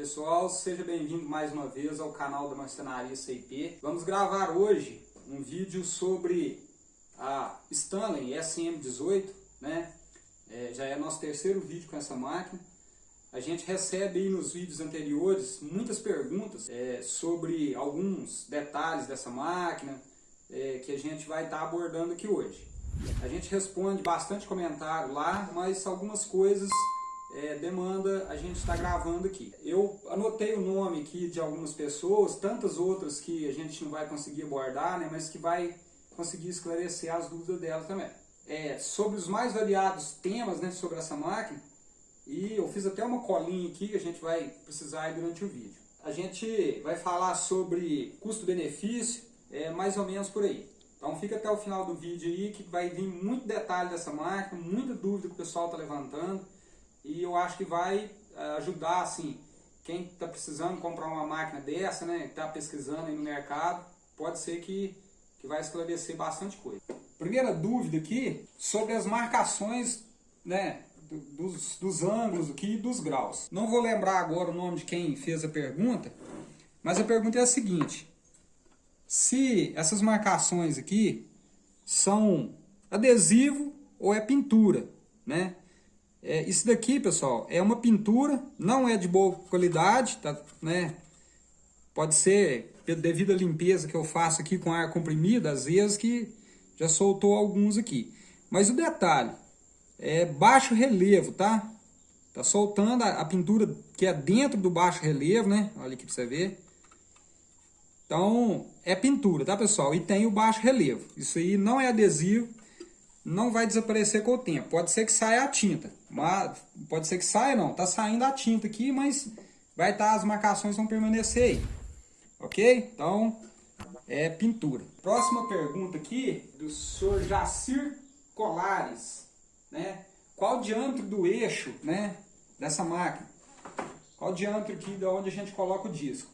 Pessoal, seja bem-vindo mais uma vez ao canal da Marcenaria CIP. Vamos gravar hoje um vídeo sobre a Stanley SM18, né? É, já é nosso terceiro vídeo com essa máquina. A gente recebe aí nos vídeos anteriores muitas perguntas é, sobre alguns detalhes dessa máquina é, que a gente vai estar tá abordando aqui hoje. A gente responde bastante comentário lá, mas algumas coisas é, demanda a gente estar tá gravando aqui. Eu anotei o nome aqui de algumas pessoas, tantas outras que a gente não vai conseguir abordar, né, mas que vai conseguir esclarecer as dúvidas delas também. É, sobre os mais variados temas né, sobre essa máquina, e eu fiz até uma colinha aqui que a gente vai precisar durante o vídeo. A gente vai falar sobre custo-benefício, é, mais ou menos por aí. Então fica até o final do vídeo aí que vai vir muito detalhe dessa máquina, muita dúvida que o pessoal está levantando e eu acho que vai é, ajudar assim, quem está precisando comprar uma máquina dessa, né, está pesquisando aí no mercado, pode ser que, que vai esclarecer bastante coisa. Primeira dúvida aqui sobre as marcações né, dos, dos ângulos aqui e dos graus. Não vou lembrar agora o nome de quem fez a pergunta, mas a pergunta é a seguinte, se essas marcações aqui são adesivo ou é pintura, né? É, isso daqui, pessoal, é uma pintura, não é de boa qualidade, tá, né? Pode ser devido à limpeza que eu faço aqui com ar comprimido, às vezes que já soltou alguns aqui. Mas o detalhe, é baixo relevo, tá? Tá soltando a, a pintura que é dentro do baixo relevo, né? Olha aqui pra você ver. Então, é pintura, tá, pessoal? E tem o baixo relevo. Isso aí não é adesivo, não vai desaparecer com o tempo. Pode ser que saia a tinta, mas pode ser que saia não, tá saindo a tinta aqui, mas vai estar, tá, as marcações vão permanecer aí. Ok? Então, é pintura. Próxima pergunta aqui, do senhor Jacir Colares, né? Qual o diâmetro do eixo, né, dessa máquina? Qual o diâmetro aqui de onde a gente coloca o disco?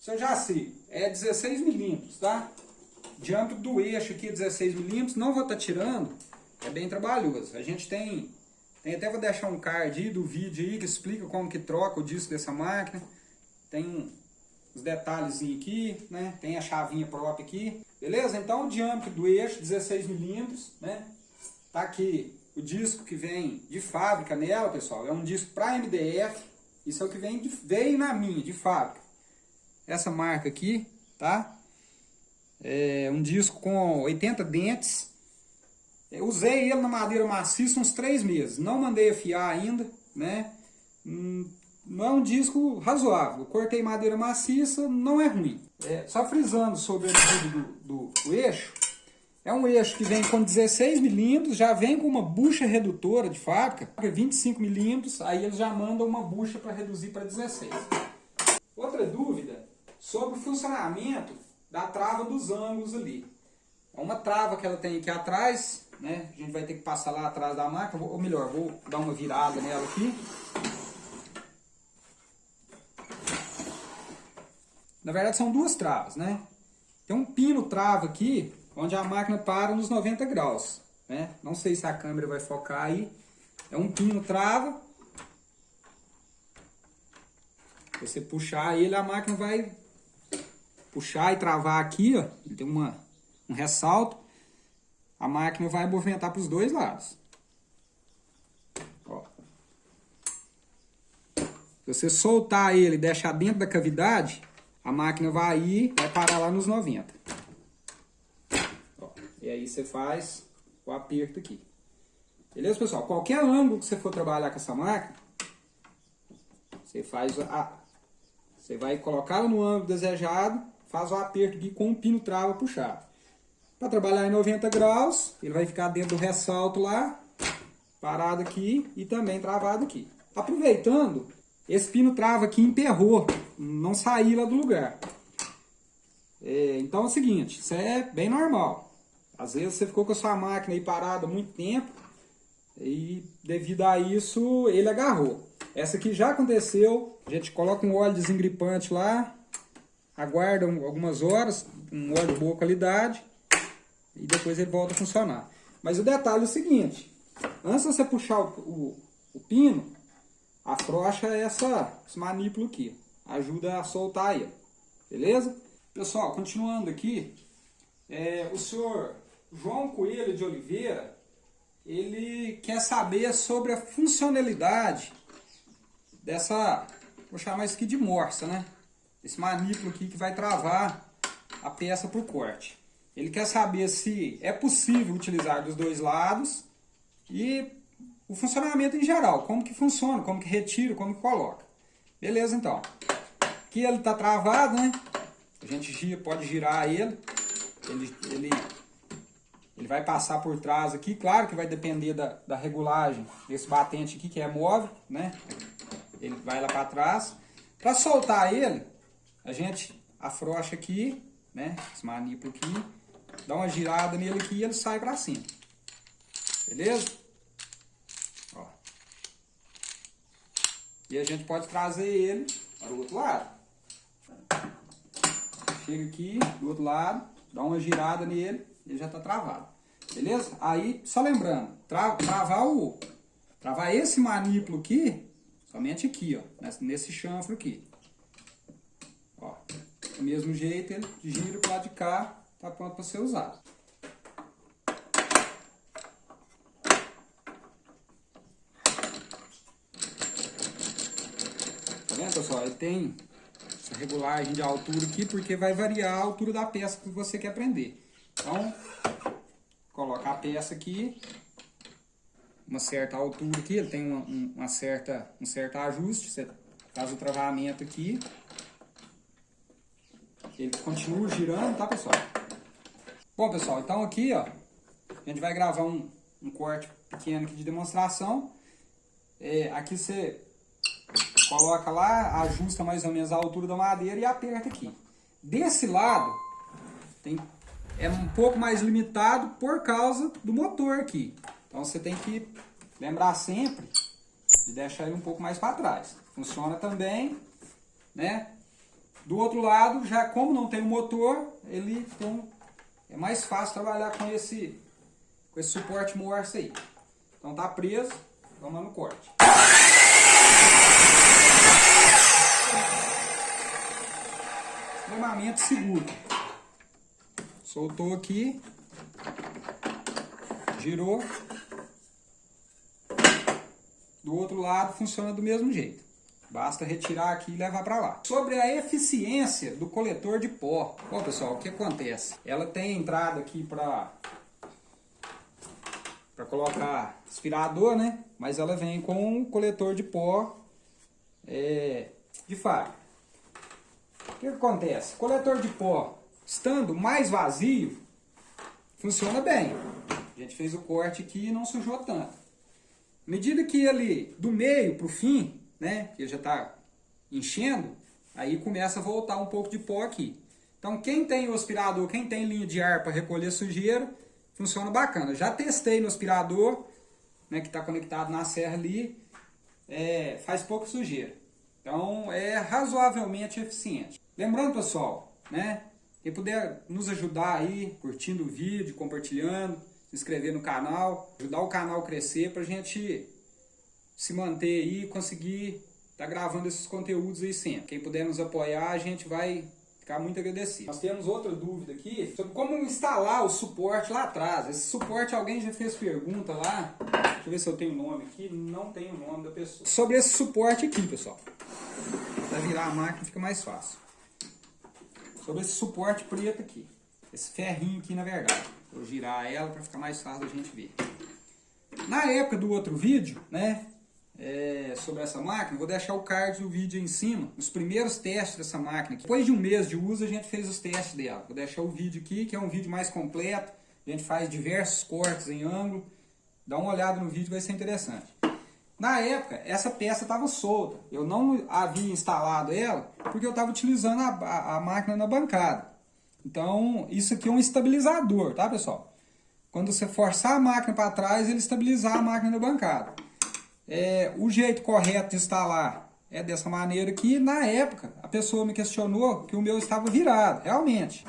Senhor Jacir, é 16 milímetros, tá? Diâmetro do eixo aqui 16 milímetros, não vou estar tá tirando, é bem trabalhoso. A gente tem, tem até vou deixar um card aí do vídeo aí que explica como que troca o disco dessa máquina. Tem os detalhes aqui, né? Tem a chavinha própria aqui. Beleza? Então o diâmetro do eixo 16 milímetros, né? Tá aqui o disco que vem de fábrica nela, pessoal. É um disco para MDF. Isso é o que vem de, veio na minha, de fábrica. Essa marca aqui, tá? É, um disco com 80 dentes. Eu usei ele na madeira maciça uns 3 meses, não mandei afiar ainda, né? Hum, não é um disco razoável, eu cortei madeira maciça, não é ruim. É, só frisando sobre o do, do, do eixo, é um eixo que vem com 16 milímetros, já vem com uma bucha redutora de fábrica, 25 milímetros, aí eles já mandam uma bucha para reduzir para 16. Outra dúvida sobre o funcionamento da trava dos ângulos ali. É uma trava que ela tem aqui atrás, né? A gente vai ter que passar lá atrás da máquina, ou melhor, vou dar uma virada nela aqui. Na verdade são duas travas, né? Tem um pino trava aqui, onde a máquina para nos 90 graus, né? Não sei se a câmera vai focar aí. É um pino trava. Você puxar ele, a máquina vai puxar e travar aqui, ó, tem uma, um ressalto, a máquina vai movimentar para os dois lados. Ó. Se você soltar ele e deixar dentro da cavidade, a máquina vai ir, vai parar lá nos 90. Ó. E aí você faz o aperto aqui. Beleza, pessoal? Qualquer ângulo que você for trabalhar com essa máquina, você faz a... Você vai colocá-la no ângulo desejado faz o aperto aqui com o pino trava puxado. Para trabalhar em 90 graus, ele vai ficar dentro do ressalto lá, parado aqui e também travado aqui. Aproveitando, esse pino trava aqui emperrou, não saiu lá do lugar. É, então é o seguinte, isso é bem normal. Às vezes você ficou com a sua máquina aí parada muito tempo e devido a isso ele agarrou. Essa aqui já aconteceu, a gente coloca um óleo desengripante lá, aguarda algumas horas, um óleo de boa qualidade, e depois ele volta a funcionar. Mas o detalhe é o seguinte, antes de você puxar o, o, o pino, afrouxa essa, esse manípulo aqui. Ajuda a soltar ele. Beleza? Pessoal, continuando aqui, é, o senhor João Coelho de Oliveira, ele quer saber sobre a funcionalidade dessa, vou chamar isso aqui de morsa, né? Esse manípulo aqui que vai travar a peça por corte. Ele quer saber se é possível utilizar dos dois lados e o funcionamento em geral, como que funciona, como que retira, como que coloca. Beleza, então. Aqui ele está travado, né? A gente gira, pode girar ele. Ele, ele. ele vai passar por trás aqui. Claro que vai depender da, da regulagem desse batente aqui, que é móvel, né? Ele vai lá para trás. Para soltar ele, a gente afrouxa aqui, né? Esse aqui. Dá uma girada nele aqui e ele sai para cima. Beleza? Ó. E a gente pode trazer ele para o outro lado. Chega aqui do outro lado, dá uma girada nele, ele já está travado. Beleza? Aí, só lembrando, tra travar o travar esse manípulo aqui, somente aqui, ó, nesse chanfro aqui. Do mesmo jeito, ele gira para lado de cá, tá pronto para ser usado. Tá vendo, pessoal? Ele tem essa regulagem de altura aqui, porque vai variar a altura da peça que você quer prender. Então, coloca a peça aqui, uma certa altura aqui, ele tem uma, uma certa, um certo ajuste, você faz o travamento aqui, ele continua girando, tá pessoal? Bom pessoal, então aqui ó, a gente vai gravar um, um corte pequeno aqui de demonstração, é, aqui você Coloca lá, ajusta mais ou menos a altura da madeira e aperta aqui. Desse lado, tem, é um pouco mais limitado por causa do motor aqui. Então você tem que lembrar sempre de deixar ele um pouco mais para trás. Funciona também, né? Do outro lado, já como não tem o motor, ele então, é mais fácil trabalhar com esse, com esse suporte morse aí. Então tá preso, vamos lá no corte. extremamente seguro. Soltou aqui, girou. Do outro lado funciona do mesmo jeito. Basta retirar aqui e levar para lá. Sobre a eficiência do coletor de pó. Bom, pessoal, o que acontece? Ela tem entrada aqui para para colocar aspirador, né? Mas ela vem com um coletor de pó é, de fábrica. O que acontece? O coletor de pó, estando mais vazio, funciona bem. A gente fez o corte aqui e não sujou tanto. À medida que ele, do meio para o fim, né, ele já está enchendo, aí começa a voltar um pouco de pó aqui. Então quem tem o aspirador, quem tem linha de ar para recolher sujeira, funciona bacana. Já testei no aspirador, né, que está conectado na serra ali, é, faz pouco sujeira. Então é razoavelmente eficiente. Lembrando pessoal, né, quem puder nos ajudar aí, curtindo o vídeo, compartilhando, se inscrever no canal, ajudar o canal a crescer para a gente se manter aí e conseguir estar tá gravando esses conteúdos aí sempre. Quem puder nos apoiar, a gente vai ficar muito agradecido. Nós temos outra dúvida aqui sobre como instalar o suporte lá atrás. Esse suporte, alguém já fez pergunta lá. Deixa eu ver se eu tenho o nome aqui. Não tenho o nome da pessoa. Sobre esse suporte aqui, pessoal. Para virar a máquina fica mais fácil. Sobre esse suporte preto aqui. Esse ferrinho aqui, na verdade. Vou girar ela para ficar mais fácil da gente ver. Na época do outro vídeo, né? É, sobre essa máquina, vou deixar o card do vídeo em cima, os primeiros testes dessa máquina. Depois de um mês de uso, a gente fez os testes dela. Vou deixar o vídeo aqui, que é um vídeo mais completo. A gente faz diversos cortes em ângulo. Dá uma olhada no vídeo, vai ser interessante. Na época, essa peça estava solta. Eu não havia instalado ela porque eu estava utilizando a, a, a, máquina na bancada. Então, isso aqui é um estabilizador, tá pessoal? Quando você forçar a máquina para trás, ele estabilizar a máquina na bancada. É, o jeito correto de instalar é dessa maneira aqui. Na época, a pessoa me questionou que o meu estava virado. Realmente,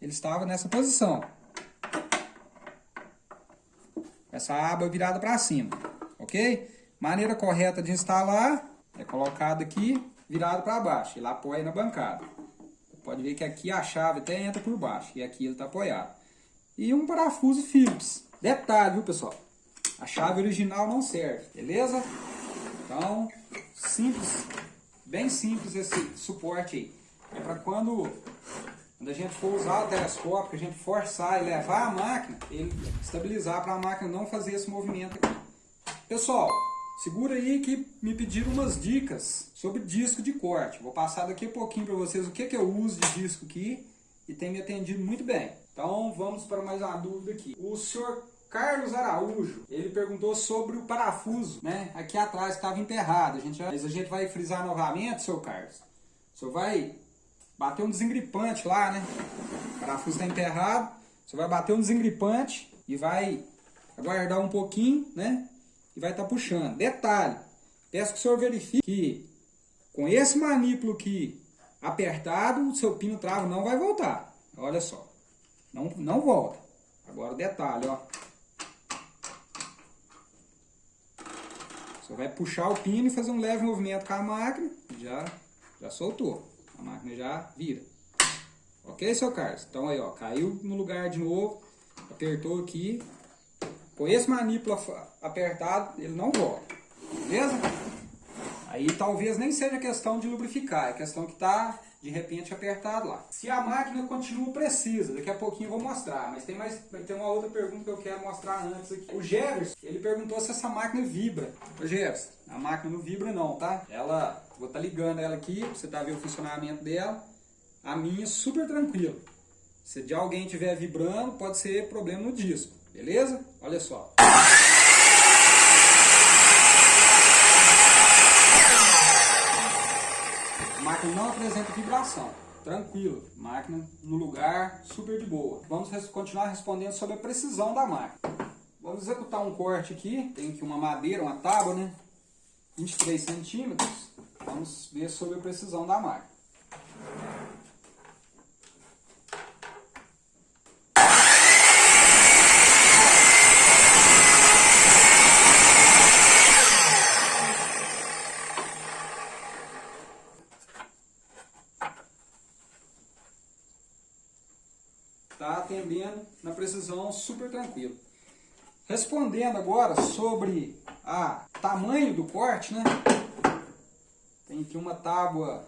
ele estava nessa posição. Essa aba virada para cima, ok? Maneira correta de instalar é colocado aqui, virado para baixo. Ele apoia na bancada. Pode ver que aqui a chave até entra por baixo e aqui ele está apoiado. E um parafuso Phillips. Detalhe, viu pessoal? A chave original não serve, beleza? Então, simples, bem simples esse suporte aí. É para quando, quando a gente for usar o telescópio, que a gente forçar e levar a máquina, ele estabilizar para a máquina não fazer esse movimento aqui. Pessoal, segura aí que me pediram umas dicas sobre disco de corte. Vou passar daqui a pouquinho para vocês o que, que eu uso de disco aqui e tem me atendido muito bem. Então vamos para mais uma dúvida aqui. O senhor Carlos Araújo, ele perguntou sobre o parafuso, né? Aqui atrás estava enterrado. A gente, mas a gente vai frisar novamente, seu Carlos. O senhor vai bater um desengripante lá, né? O parafuso está enterrado. Você vai bater um desengripante e vai aguardar um pouquinho, né? E vai estar tá puxando. Detalhe, peço que o senhor verifique que com esse manípulo aqui apertado, o seu pino travo não vai voltar. Olha só. Não, não volta. Agora detalhe, ó. Você vai puxar o pino e fazer um leve movimento com a máquina, já, já soltou. A máquina já vira. Ok, seu Carlos? Então aí, ó, caiu no lugar de novo, apertou aqui. Com esse manípulo apertado, ele não volta. Beleza? Aí talvez nem seja questão de lubrificar, é questão que está de repente apertado lá. Se a máquina continua precisa, daqui a pouquinho eu vou mostrar, mas tem mais tem uma outra pergunta que eu quero mostrar antes aqui. O Jefferson, ele perguntou se essa máquina vibra. Ô Jefferson, a máquina não vibra não, tá? Ela, vou estar tá ligando ela aqui, você tá vendo o funcionamento dela. A minha super tranquilo. Se de alguém estiver vibrando, pode ser problema no disco, beleza? Olha só. Máquina não apresenta vibração. Tranquilo, máquina no lugar, super de boa. Vamos continuar respondendo sobre a precisão da máquina. Vamos executar um corte aqui. Tem aqui uma madeira, uma tábua, né? 23 centímetros. Vamos ver sobre a precisão da máquina. Está precisão super tranquilo. Respondendo agora sobre a tamanho do corte, né? Tem aqui uma tábua,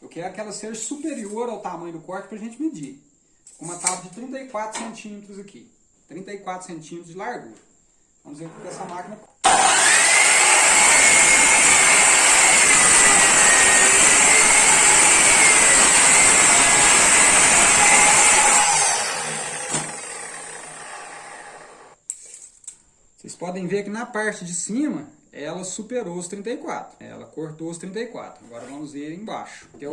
eu quero que ela seja superior ao tamanho do corte para a gente medir. Uma tábua de 34 centímetros aqui. 34 centímetros de largura. Vamos ver o que essa máquina podem ver que na parte de cima, ela superou os 34. Ela cortou os 34. Agora vamos ver embaixo. Que, é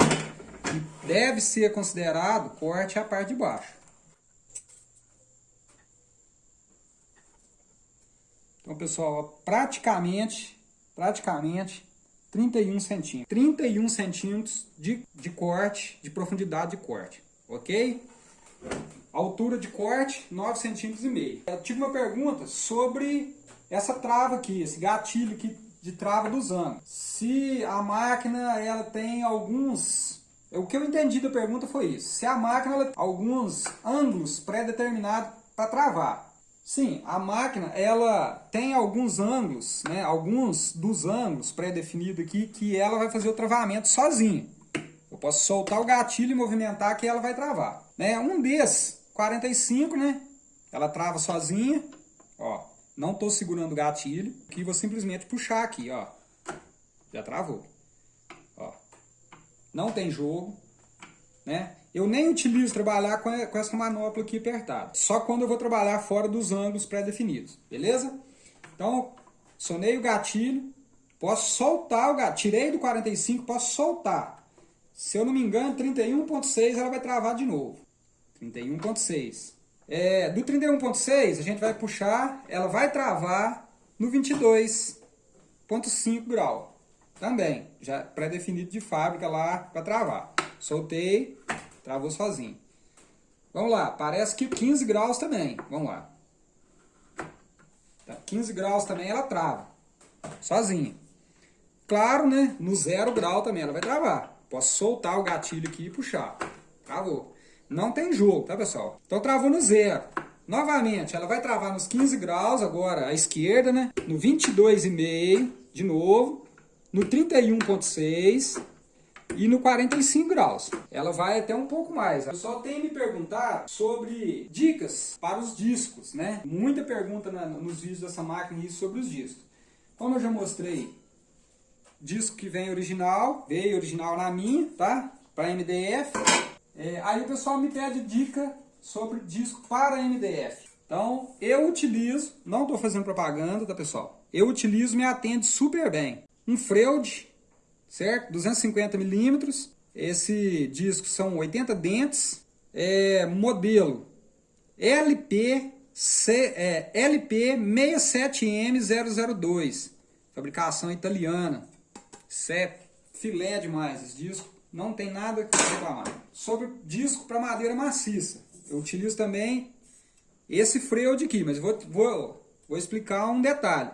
deve ser considerado corte a parte de baixo. Então, pessoal, praticamente, praticamente 31 centímetros. 31 centímetros de, de corte, de profundidade de corte. Ok? Altura de corte, 9 centímetros e meio. Eu tive uma pergunta sobre essa trava aqui, esse gatilho aqui de trava dos ângulos. Se a máquina ela tem alguns... O que eu entendi da pergunta foi isso. Se a máquina ela tem alguns ângulos pré-determinados para travar. Sim, a máquina ela tem alguns ângulos, né, alguns dos ângulos pré-definidos aqui que ela vai fazer o travamento sozinha. Eu posso soltar o gatilho e movimentar que ela vai travar. Né? Um desses 45, né? Ela trava sozinha. Não tô segurando o gatilho, que vou simplesmente puxar aqui, ó. Já travou. Ó. Não tem jogo, né? Eu nem utilizo trabalhar com essa manopla aqui apertada. Só quando eu vou trabalhar fora dos ângulos pré-definidos, beleza? Então, sonei o gatilho, posso soltar o gatilho. Tirei do 45, posso soltar. Se eu não me engano, 31.6 ela vai travar de novo. 31.6. É, do 31.6 a gente vai puxar, ela vai travar no 22.5 grau. Também, já pré-definido de fábrica lá para travar. Soltei, travou sozinho. Vamos lá, parece que 15 graus também. Vamos lá. Tá, 15 graus também ela trava. sozinha. Claro, né, no zero grau também ela vai travar. Posso soltar o gatilho aqui e puxar. Travou. Não tem jogo, tá, pessoal? Então travou no zero. Novamente, ela vai travar nos 15 graus agora à esquerda, né? No 22,5 de novo. No 31,6 e no 45 graus. Ela vai até um pouco mais. O pessoal tem me perguntado sobre dicas para os discos, né? Muita pergunta na, nos vídeos dessa máquina isso sobre os discos. Como eu já mostrei, disco que vem original, veio original na minha, tá? Para MDF. É, aí o pessoal me pede dica sobre disco para MDF. Então, eu utilizo, não estou fazendo propaganda, tá pessoal? Eu utilizo, me atende super bem. Um Freud, certo? 250 milímetros. Esse disco são 80 dentes. É, modelo LP, C, é, LP 67M002. Fabricação italiana. Isso é filé demais esse disco. Não tem nada que reclamar. Sobre disco para madeira maciça. Eu utilizo também esse Freud aqui, mas vou, vou, vou explicar um detalhe.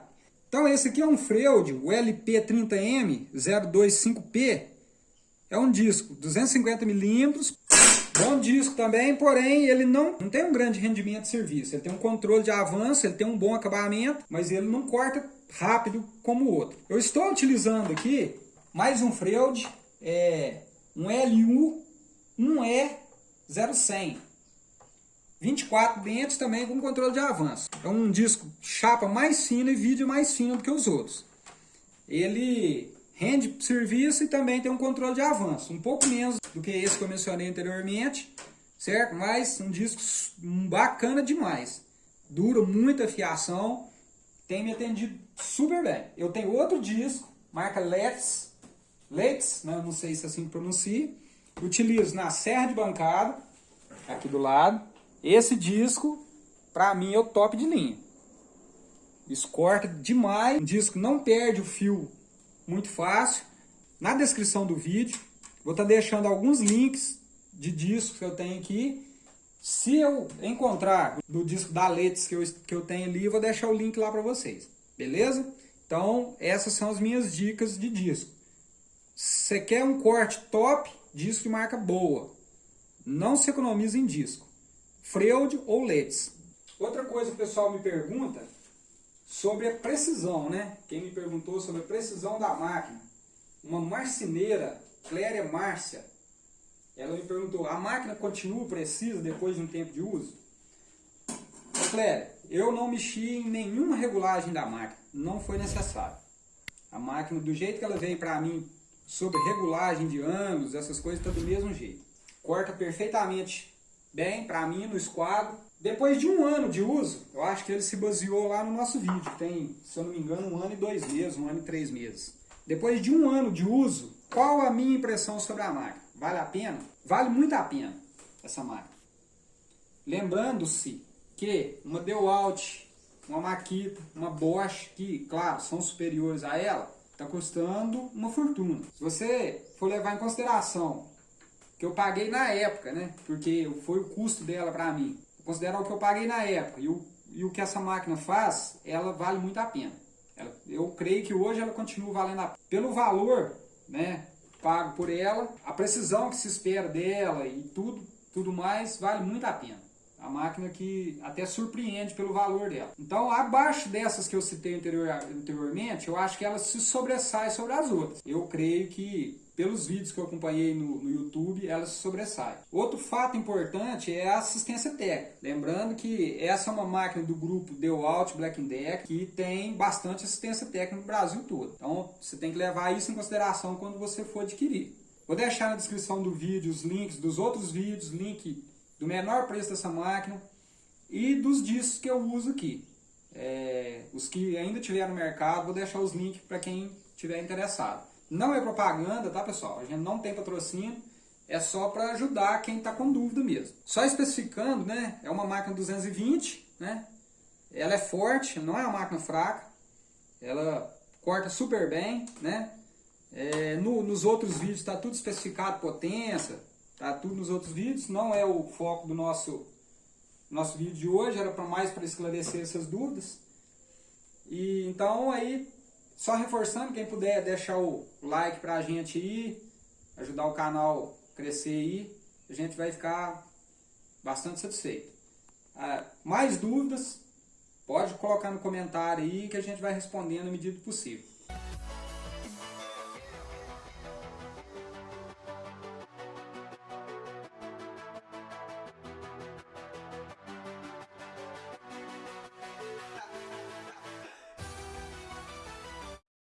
Então esse aqui é um Freud, o LP30M 025P. É um disco 250mm, bom disco também, porém ele não, não tem um grande rendimento de serviço. Ele tem um controle de avanço, ele tem um bom acabamento, mas ele não corta rápido como o outro. Eu estou utilizando aqui mais um Freud, é, um LU 1E0100. 24 dentes também com controle de avanço. É um disco chapa mais fino e vídeo mais fino do que os outros. Ele rende serviço e também tem um controle de avanço. Um pouco menos do que esse que eu mencionei anteriormente, certo? Mas um disco bacana demais. Dura muita fiação, tem me atendido super bem. Eu tenho outro disco, marca Let's, Let's, né? não sei se assim pronuncia. Utilizo na serra de bancada, aqui do lado esse disco, para mim, é o top de linha. Isso corta demais. O disco não perde o fio muito fácil. Na descrição do vídeo, vou estar tá deixando alguns links de discos que eu tenho aqui. Se eu encontrar do disco da Letes que eu, que eu tenho ali, eu vou deixar o link lá para vocês. Beleza? Então, essas são as minhas dicas de disco. Você quer um corte top, disco de marca boa. Não se economiza em disco. Freud ou Letts. Outra coisa que o pessoal me pergunta sobre a precisão, né? Quem me perguntou sobre a precisão da máquina. Uma marceneira, Cléria Márcia, ela me perguntou, a máquina continua precisa depois de um tempo de uso? Cléria, eu não mexi em nenhuma regulagem da máquina, não foi necessário. A máquina, do jeito que ela veio para mim, sobre regulagem de ângulos, essas coisas, está do mesmo jeito. Corta perfeitamente bem para mim no esquadro. Depois de um ano de uso, eu acho que ele se baseou lá no nosso vídeo, tem, se eu não me engano, um ano e dois meses, um ano e três meses. Depois de um ano de uso, qual a minha impressão sobre a máquina? Vale a pena? Vale muito a pena essa máquina. Lembrando-se que uma DeWalt, uma Makita, uma Bosch, que, claro, são superiores a ela, está custando uma fortuna. Se você for levar em consideração que eu paguei na época, né? Porque foi o custo dela para mim. Considerar o que eu paguei na época e o, e o que essa máquina faz, ela vale muito a pena. Ela, eu creio que hoje ela continua valendo a pena. Pelo valor, né? Pago por ela, a precisão que se espera dela e tudo, tudo mais, vale muito a pena. A máquina que até surpreende pelo valor dela. Então, abaixo dessas que eu citei anterior, anteriormente, eu acho que ela se sobressai sobre as outras. Eu creio que pelos vídeos que eu acompanhei no, no, YouTube, ela se sobressai. Outro fato importante é a assistência técnica. Lembrando que essa é uma máquina do grupo DeWalt Black Deck que tem bastante assistência técnica no Brasil todo. Então você tem que levar isso em consideração quando você for adquirir. Vou deixar na descrição do vídeo os links dos outros vídeos, link do menor preço dessa máquina e dos discos que eu uso aqui. É, os que ainda tiver no mercado, vou deixar os links para quem tiver interessado. Não é propaganda, tá pessoal? A gente não tem patrocínio, é só para ajudar quem está com dúvida mesmo. Só especificando, né? É uma máquina 220, né? Ela é forte, não é uma máquina fraca. Ela corta super bem, né? É, no, nos outros vídeos está tudo especificado, potência, tá tudo nos outros vídeos. Não é o foco do nosso, nosso vídeo de hoje, era para mais para esclarecer essas dúvidas. E então aí só reforçando, quem puder deixar o like pra gente aí, ajudar o canal a crescer aí, a gente vai ficar bastante satisfeito. Ah, mais dúvidas, pode colocar no comentário aí que a gente vai respondendo na medida do possível.